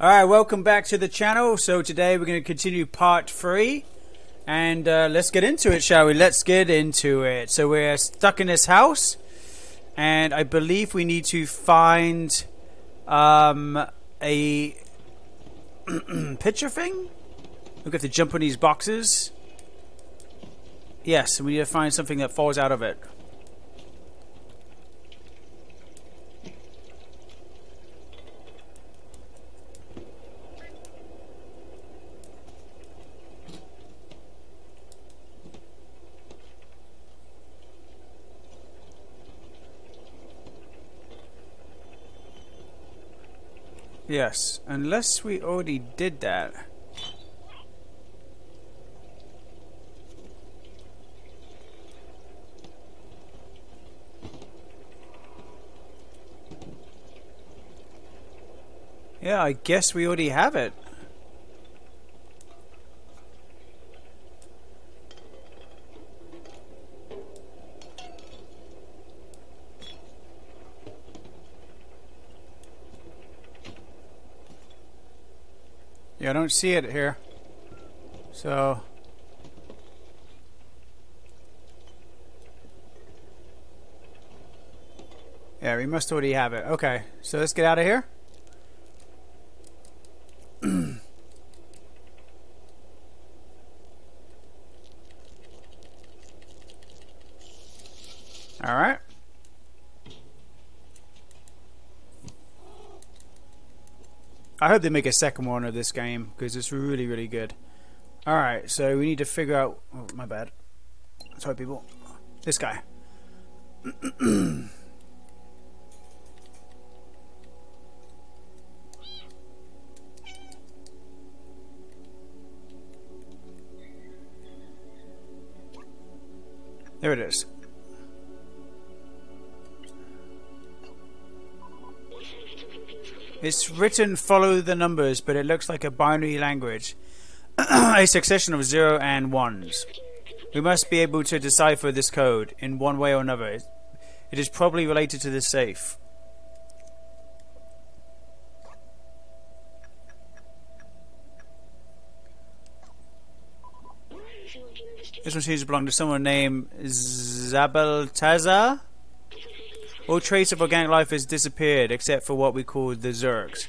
Alright, welcome back to the channel. So today we're going to continue part 3. And uh, let's get into it, shall we? Let's get into it. So we're stuck in this house. And I believe we need to find um, a picture thing? We have to jump on these boxes. Yes, we need to find something that falls out of it. Yes, unless we already did that. Yeah, I guess we already have it. Yeah, I don't see it here. So... Yeah, we must already have it. Okay, so let's get out of here. Alright. I hope they make a second one of this game because it's really, really good. Alright, so we need to figure out. Oh, my bad. Sorry, people. This guy. there it is. It's written follow the numbers, but it looks like a binary language. a succession of zero and ones. We must be able to decipher this code in one way or another. It is probably related to the safe. This one seems to belong to someone named Zabeltazar. All trace of organic life has disappeared except for what we call the Zurks.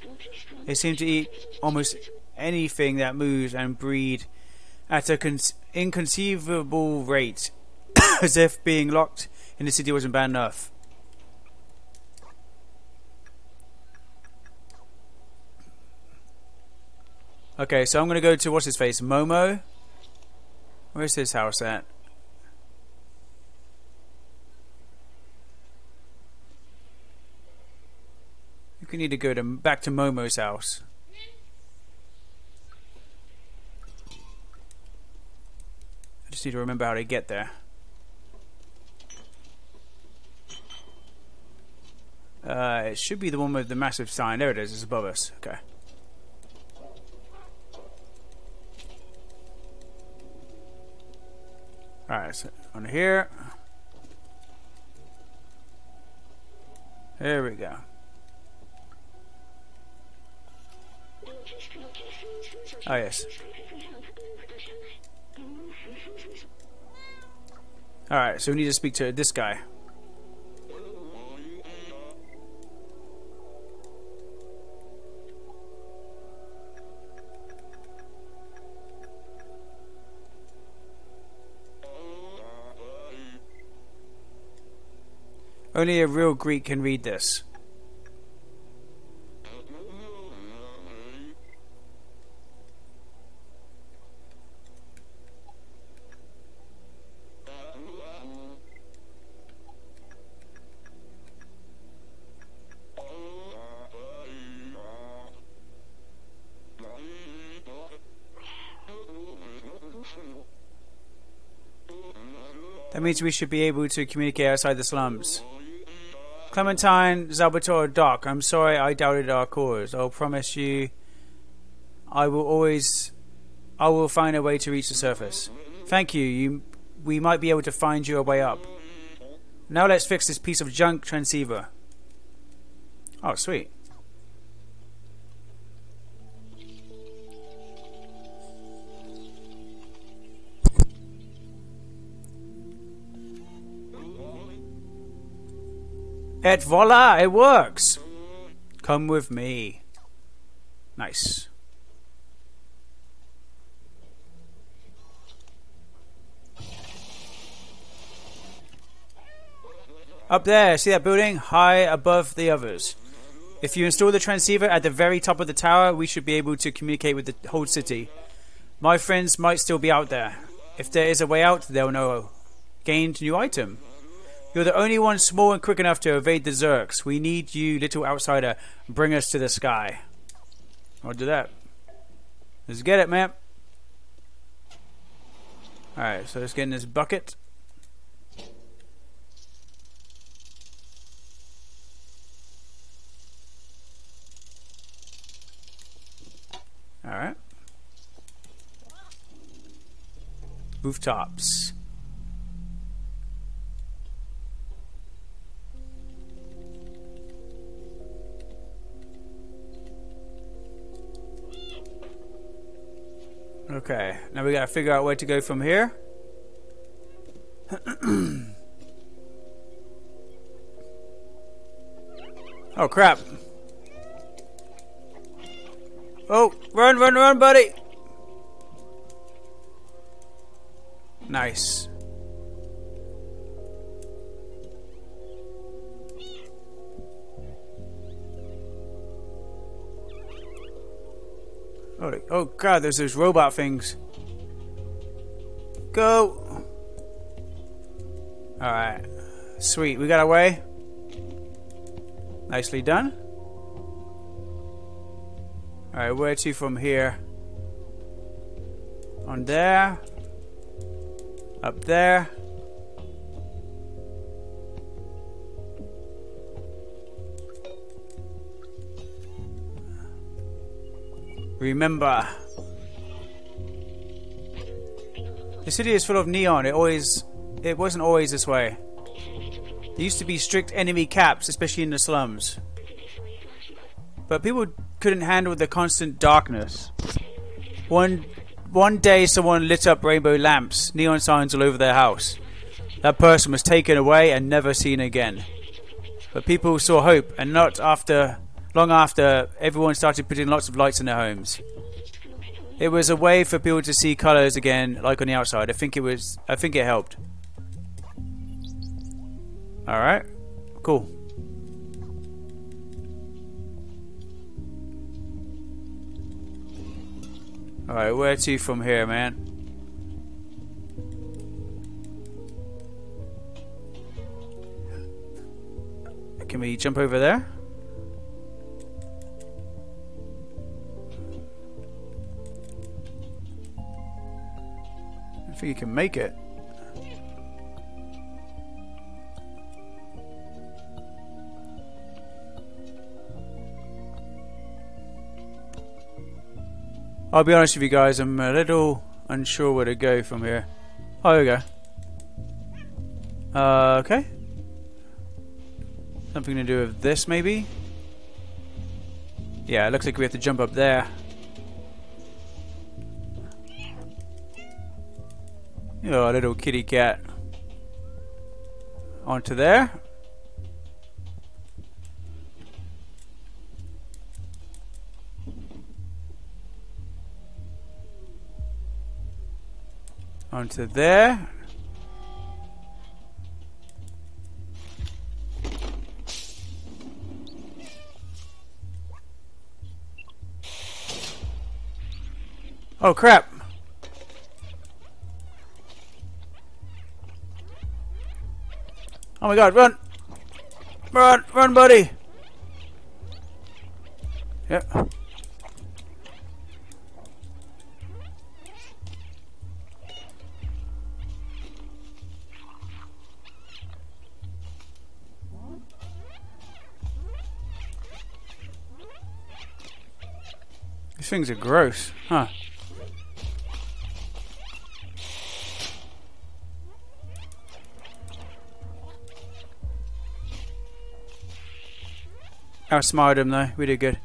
They seem to eat almost anything that moves and breed at an inconceivable rate, as if being locked in the city wasn't bad enough. Okay, so I'm gonna go to what's his face, Momo. Where's his house at? We need to go to back to Momo's house. I just need to remember how to get there. Uh, it should be the one with the massive sign. There it is. It's above us. Okay. Alright, so on here. There we go. Oh, yes. Alright, so we need to speak to this guy. Only a real Greek can read this. Means we should be able to communicate outside the slums. Clementine, Zalbatore, Doc, I'm sorry I doubted our cause. I'll promise you I will always I will find a way to reach the surface. Thank you. You we might be able to find you a way up. Now let's fix this piece of junk transceiver. Oh, sweet. Et voila, it works. Come with me. Nice. Up there, see that building? High above the others. If you install the transceiver at the very top of the tower, we should be able to communicate with the whole city. My friends might still be out there. If there is a way out, they'll know. Gained new item. You're the only one small and quick enough to evade the Zurks. We need you, little outsider. Bring us to the sky. I'll do that. Let's get it, man. Alright, so let's get in this bucket. Alright. Rooftops. Okay, now we gotta figure out where to go from here. oh crap. Oh, run, run, run, buddy! Nice. Oh, oh god, there's those robot things. Go! Alright. Sweet, we got away. Nicely done. Alright, where to from here? On there. Up there. Remember. The city is full of neon. It always it wasn't always this way. There used to be strict enemy caps, especially in the slums. But people couldn't handle the constant darkness. One one day someone lit up rainbow lamps, neon signs all over their house. That person was taken away and never seen again. But people saw hope and not after long after, everyone started putting lots of lights in their homes. It was a way for people to see colours again, like on the outside. I think it was. I think it helped. All right, cool. All right, where to from here, man? Can we jump over there? Think you can make it. I'll be honest with you guys, I'm a little unsure where to go from here. Oh, there we go. Uh, okay. Something to do with this, maybe? Yeah, it looks like we have to jump up there. Oh, little kitty cat. Onto there. Onto there. Oh crap! Oh my god, run! Run, run, buddy! Yep. These things are gross, huh? Outsmarted him though. We did good.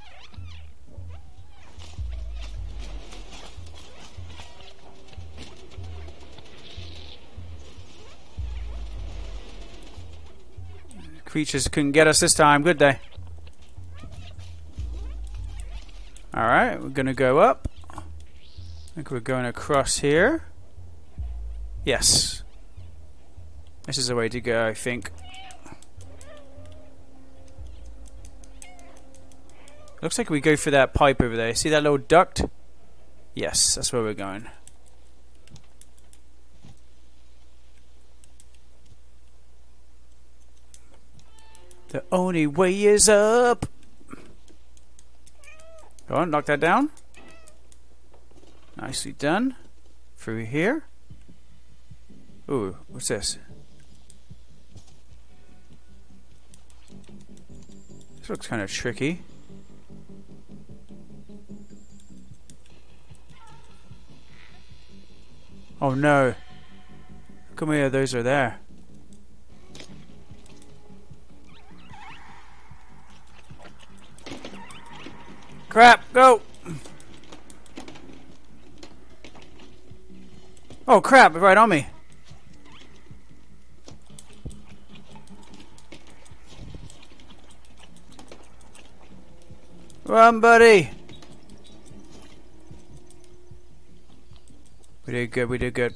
creatures couldn't get us this time, good they? Alright, we're gonna go up. I think we're going across here. Yes. This is the way to go, I think. Looks like we go for that pipe over there. See that little duct? Yes, that's where we're going. The only way is up. Go on, knock that down. Nicely done. Through here. Ooh, what's this? This looks kind of tricky. Oh no. Come here, those are there. Crap, go! Oh crap, right on me. Run, buddy! Did good, we did good.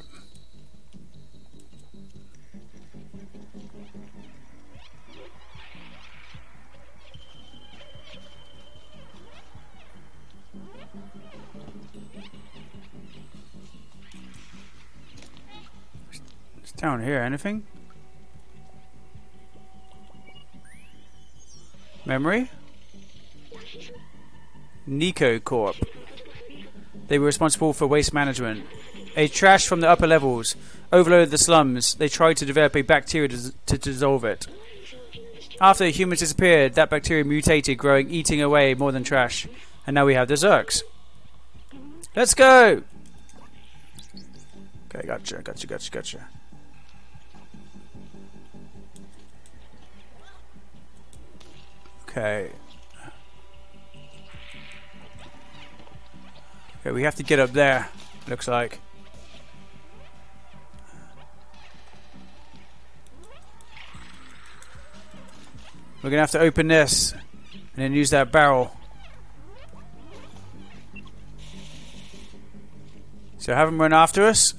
It's down here, anything? Memory? Nico Corp. They were responsible for waste management. A trash from the upper levels overloaded the slums. They tried to develop a bacteria to, dissolve it. After the humans disappeared, that bacteria mutated, growing, eating away more than trash. And now we have the Zurks. Let's go! Okay, gotcha, gotcha, gotcha, gotcha. Okay. Okay, we have to get up there, looks like. We're gonna have to open this and then use that barrel. So have them run after us.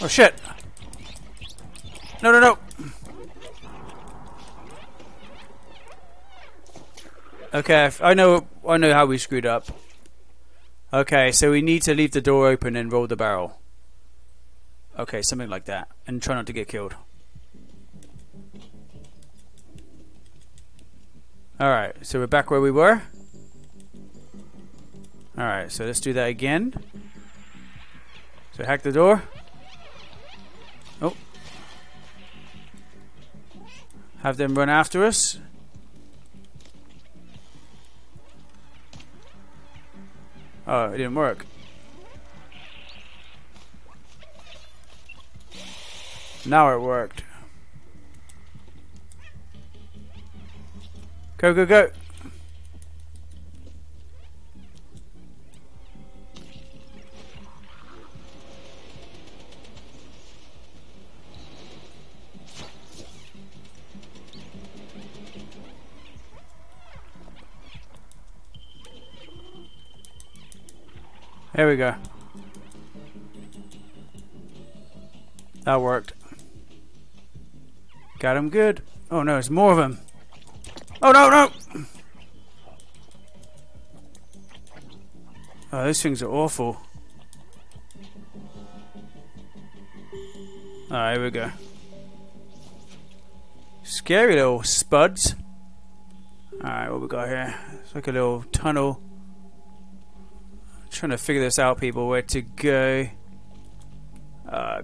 Oh shit! No, no, no! Okay, I know, I know how we screwed up. Okay, so we need to leave the door open and roll the barrel. Okay, something like that. And try not to get killed. Alright, so we're back where we were. Alright, so let's do that again. So hack the door. Oh. Have them run after us. Oh, it didn't work. Now it worked. Go, go, go. There we go. That worked. Got him good. Oh no, there's more of them. Oh no, no! Oh, those things are awful. Alright, here we go. Scary little spuds. Alright, what we got here? It's like a little tunnel. Trying to figure this out, people, where to go. Uh,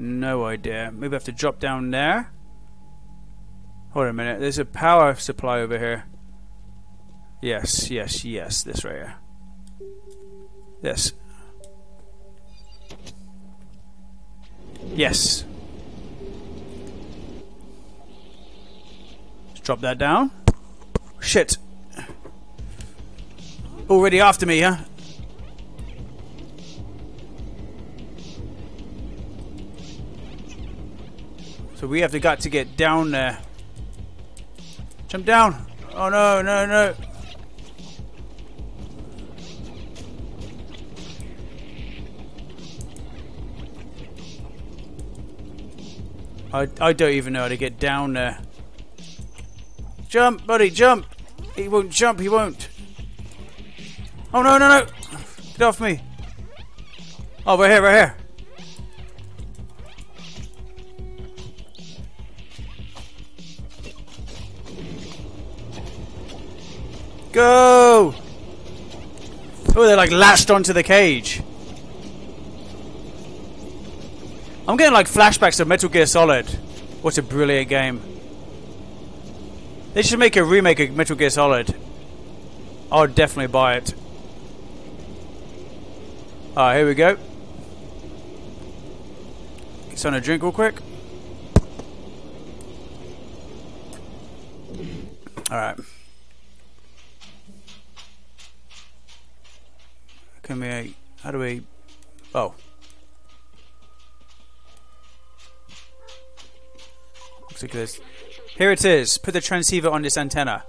no idea. Maybe I have to drop down there. Hold a minute. There's a power supply over here. Yes, yes, yes. This right here. This. Yes. Let's drop that down. Shit. Already after me, huh? We have the got to get down there. Jump down! Oh no, no, no! I, I don't even know how to get down there. Jump, buddy, jump! He won't jump, he won't. Oh no, no, no! Get off me! Oh, right here, right here. Go! Oh, they're like latched onto the cage. I'm getting like flashbacks of Metal Gear Solid. What a brilliant game. They should make a remake of Metal Gear Solid. I would definitely buy it. Alright, here we go. Get some a drink real quick. Alright. Can we... How do we... Oh. Looks like this. Here it is. Put the transceiver on this antenna.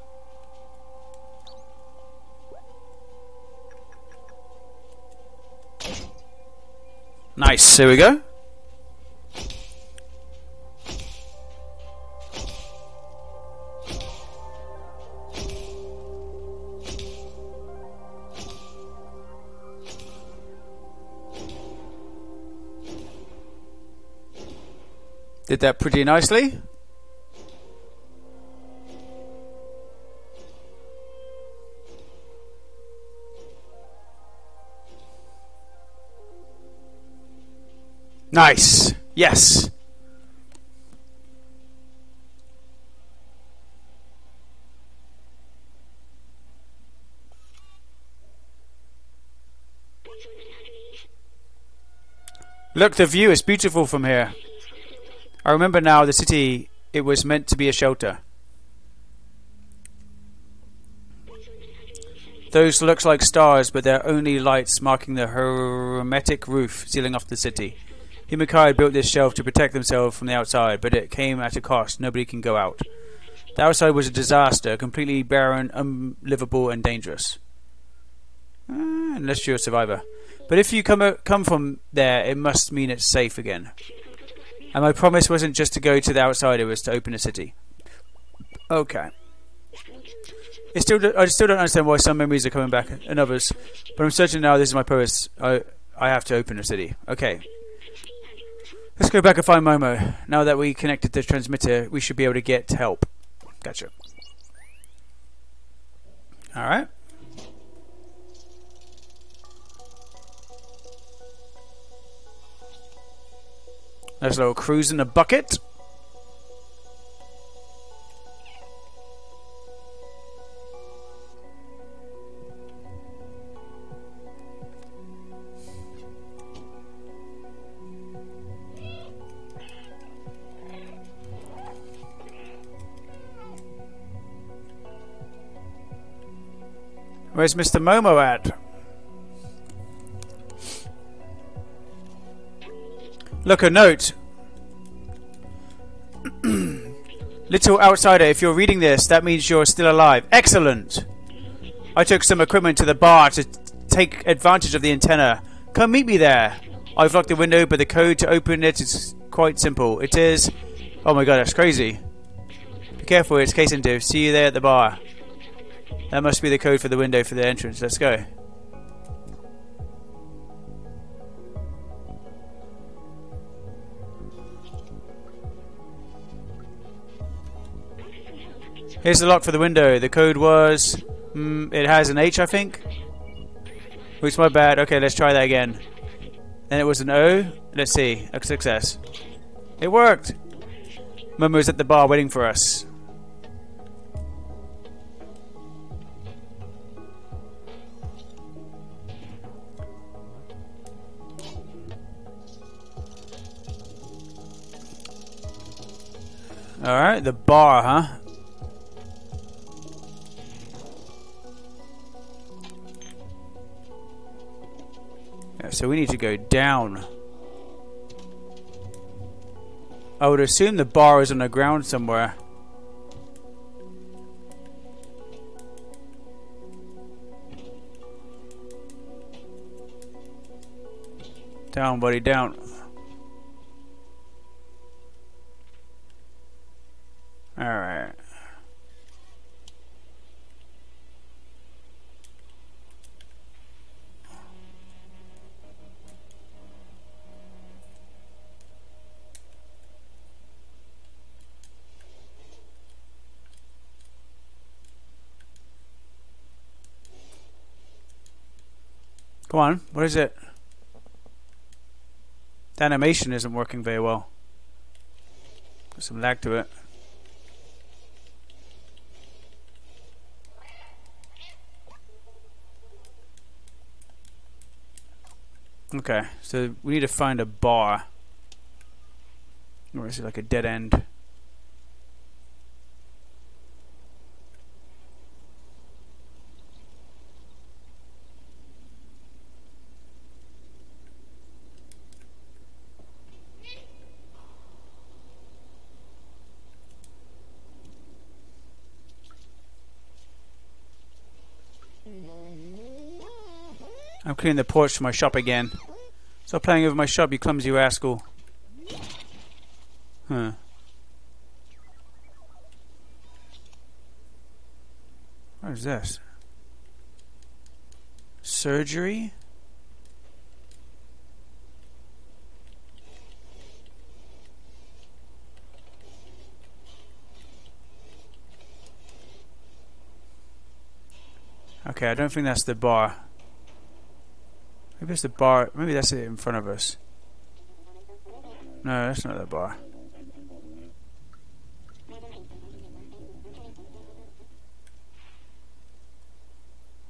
Nice. Here we go. Did that pretty nicely. Nice. Yes. Look, the view is beautiful from here. I remember now the city, it was meant to be a shelter. Those looks like stars, but they're only lights marking the hermetic roof sealing off the city. Himika built this shelf to protect themselves from the outside, but it came at a cost. Nobody can go out. The outside was a disaster, completely barren, unlivable, and dangerous. Uh, unless you're a survivor. But if you come uh, come from there, it must mean it's safe again. And my promise wasn't just to go to the outside; it was to open a city. Okay. Still, I still don't understand why some memories are coming back and others, but I'm certain now this is my purpose. I, I have to open a city. Okay. Let's go back and find Momo. Now that we connected the transmitter, we should be able to get help. Gotcha. Alright. There's a little cruise in the bucket. Where's Mr. Momo at? Look, a note. Little outsider, if you're reading this, that means you're still alive. Excellent! I took some equipment to the bar to take advantage of the antenna. Come meet me there. I've locked the window, but the code to open it is quite simple. It is... Oh my god, that's crazy. Be careful, it's case into. See you there at the bar. That must be the code for the window for the entrance. Let's go. Here's the lock for the window. The code was... Mm, it has an H, I think. Which my bad. Okay, let's try that again. Then it was an O. Let's see. A success. It worked! Momo's at the bar waiting for us. Alright, the bar, huh? So we need to go down. I would assume the bar is on the ground somewhere. Down, buddy, down. Alright. Come on, what is it? The animation isn't working very well. Got some lag to it. Okay, so we need to find a bar. Or is it like a dead end? I'm cleaning the porch for my shop again. Stop playing over my shop, you clumsy rascal. Huh. What is this? Surgery? Okay, I don't think that's the bar. Maybe it's the bar. Maybe that's it in front of us. No, that's not the bar.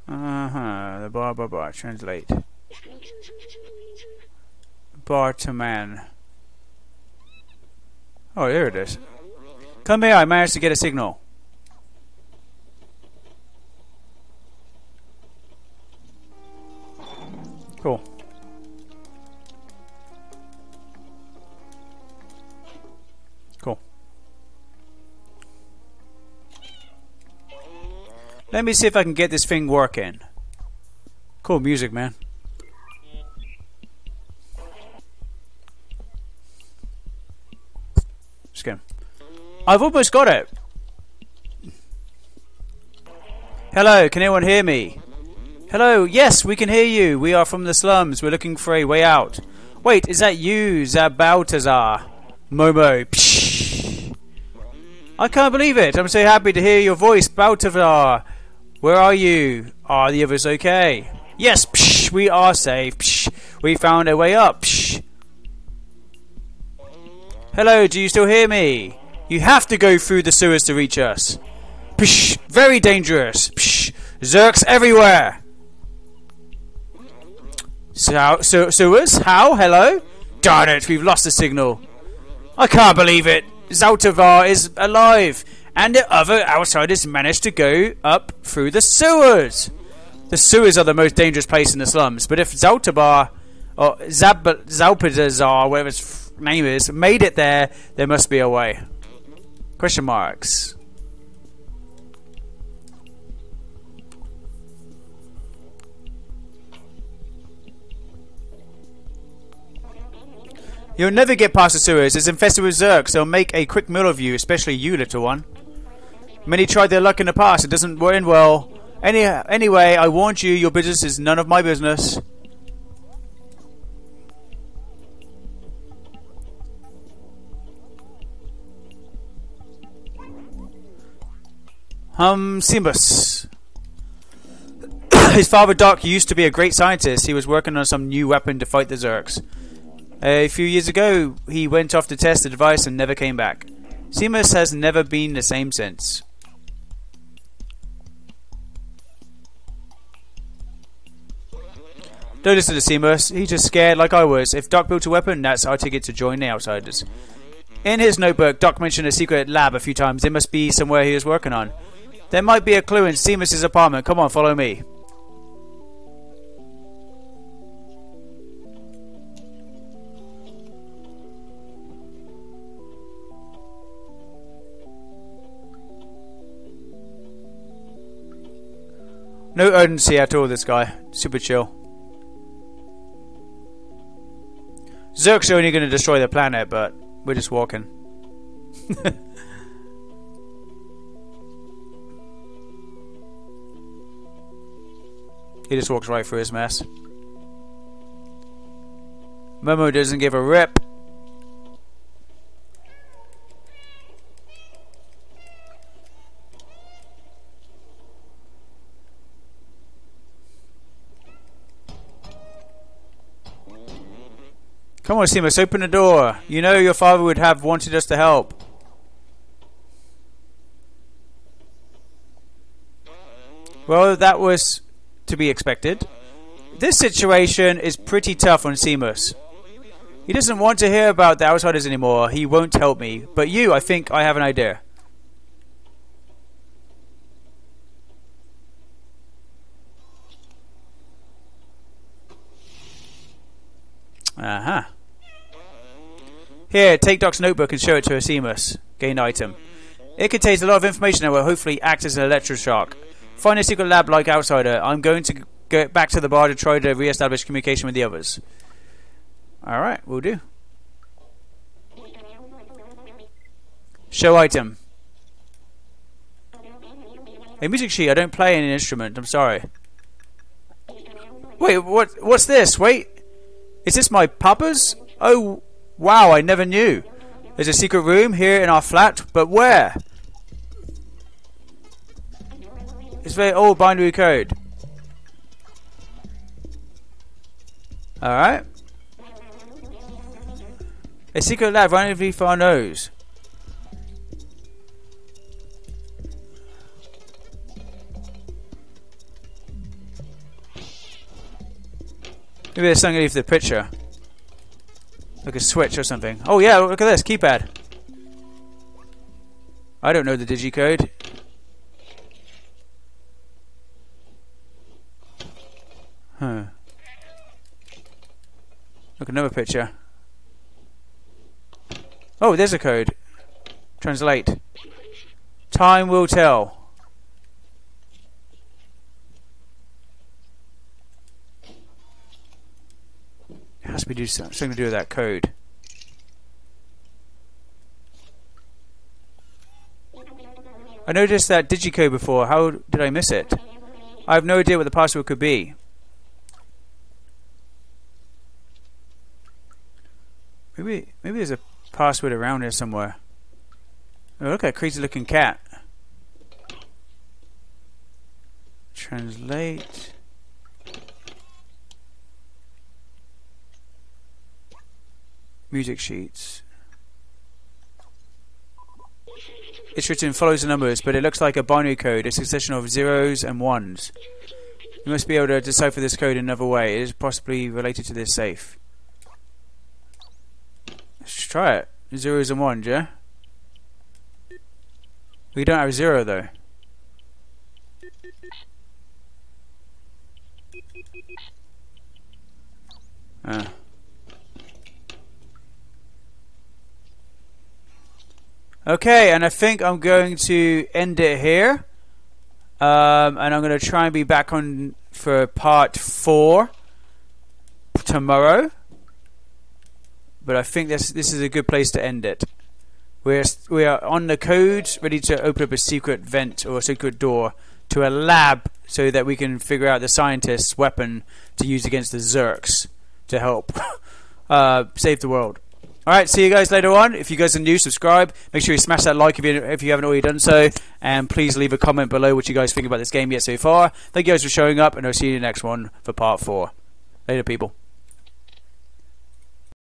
Uh huh. The bar, bar, bar. Translate. Bar to man. Oh, there it is. Come here. I managed to get a signal. Cool. Cool. Let me see if I can get this thing working. Cool music, man. Just. I've almost got it. Hello, can anyone hear me? Hello, yes, we can hear you. We are from the slums. We're looking for a way out. Wait, is that you, Zabaltazar? Momo. Psh. I can't believe it. I'm so happy to hear your voice, Baltazar. Where are you? Are the others okay? Yes, psh, we are safe. Psh, we found a way up. Psh. Hello, do you still hear me? You have to go through the sewers to reach us. Psh, very dangerous. Psh, Zurks everywhere. So, so, sewers? How? Hello? Darn it, we've lost the signal. I can't believe it. Zaltavar is alive, and the other outsiders managed to go up through the sewers. The sewers are the most dangerous place in the slums, but if Zaltabar, or Zab Zalpazar, whatever his name is, made it there, there must be a way. Question marks. You'll never get past the sewers. It's infested with Zurks. They'll make a quick meal of you, especially you, little one. Many tried their luck in the past. It doesn't end well. Any, anyway, I warned you, your business is none of my business. Hum Simbus. His father Doc used to be a great scientist. He was working on some new weapon to fight the Zurks. A few years ago, he went off to test the device and never came back. Seamus has never been the same since. Don't listen to Seamus. He's just scared like I was. If Doc built a weapon, that's our ticket to join the Outsiders. In his notebook, Doc mentioned a secret lab a few times. It must be somewhere he was working on. There might be a clue in Seamus' apartment. Come on, follow me. No urgency at all, this guy. Super chill. Zurk's only going to destroy the planet, but we're just walking. he just walks right through his mess. Momo doesn't give a rip. Come on, Seamus, open the door. You know your father would have wanted us to help. Well, that was to be expected. This situation is pretty tough on Seamus. He doesn't want to hear about the outsiders anymore. He won't help me. But you, I think I have an idea. Uh-huh. Here, take Doc's notebook and show it to Seamus. Gain item. It contains a lot of information that will hopefully act as an electroshock. Find a secret lab like Outsider. I'm going to go back to the bar to try to re-establish communication with the others. Alright, we'll do. Show item. A music sheet. I don't play any instrument. I'm sorry. Wait, what? What's this? Wait. Is this my papa's? Oh, Wow, I never knew. There's a secret room here in our flat, but where? It's very old binary code. Alright. A secret lab right underneath our nose. Maybe there's something underneath the picture. Like a switch or something. Oh yeah, look at this, keypad. I don't know the digicode. Huh. Look, another picture. Oh, there's a code. Translate. Time will tell. Has to be do something to do with that code. I noticed that digicode before. How did I miss it? I have no idea what the password could be. Maybe maybe there's a password around here somewhere. Oh, look at that crazy looking cat. Translate. Music sheets. It's written follows the numbers, but it looks like a binary code, a succession of zeros and ones. You must be able to decipher this code in another way. It is possibly related to this safe. Let's try it. Zeros and ones, yeah? We don't have zero though. Ah. Okay, and I think I'm going to end it here. Um, and I'm going to try and be back on for part four tomorrow. But I think this this is a good place to end it. We're we are on the code, ready to open up a secret vent or a secret door to a lab, so that we can figure out the scientist's weapon to use against the Zurks to help uh, save the world. Alright, see you guys later on. If you guys are new, subscribe. Make sure you smash that like if you, if you haven't already done so. And please leave a comment below what you guys think about this game yet so far. Thank you guys for showing up, and I'll see you in the next one for part 4. Later, people.